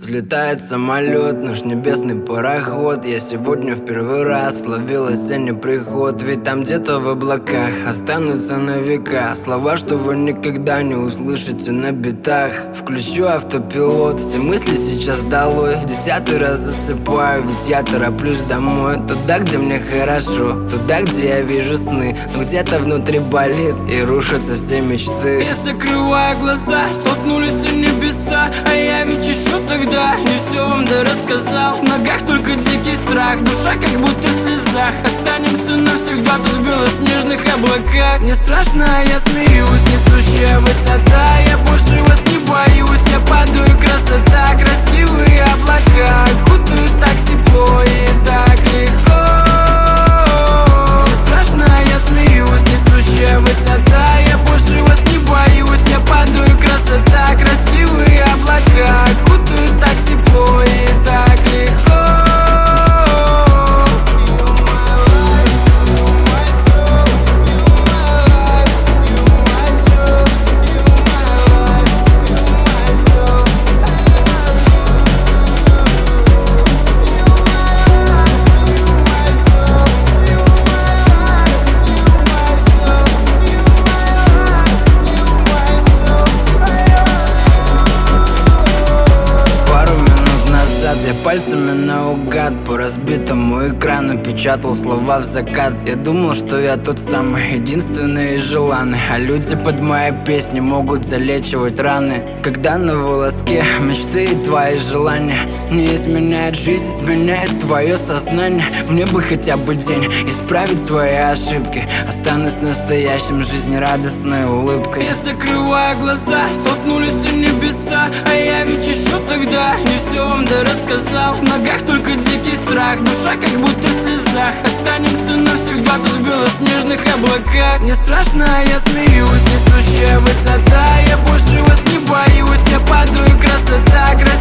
Взлетает самолет, наш небесный пароход. Я сегодня в первый раз словил осенний приход. Ведь там где-то в облаках останутся на века Слова, что вы никогда не услышите на битах. Включу автопилот, все мысли сейчас долой. Десятый раз засыпаю, ведь я тороплюсь домой. Туда, где мне хорошо, туда, где я вижу сны. Но где-то внутри болит и рушатся все мечты. Я закрываю глаза, столкнулись в небеса А я ведь еще тогда. Не все вам да рассказал. В ногах только дикий страх, душа как будто в слезах. Останемся навсегда тут в белоснежных облаках. Мне страшно, а я смеюсь, несущая высота. Я больше вас не боюсь, я падаю, красота. Красивые я пальцами наугад По разбитому экрану печатал слова в закат. Я думал, что я тот самый единственный и желанный. А люди под моей песней могут залечивать раны. Когда на волоске мечты и твои желания Не изменяет жизнь, изменяет твое сознание. Мне бы хотя бы день исправить свои ошибки. Останусь настоящим жизнерадостной улыбкой. Я закрываю глаза, столкнулись в небеса. А я ведь еще тогда не все вам да рассказал В ногах только дикий страх, душа как будто в слезах Останемся навсегда. Тут в белоснежных облаках. Мне страшно, а я смеюсь, несущая высота Я больше вас не боюсь, я падаю, красота Красивые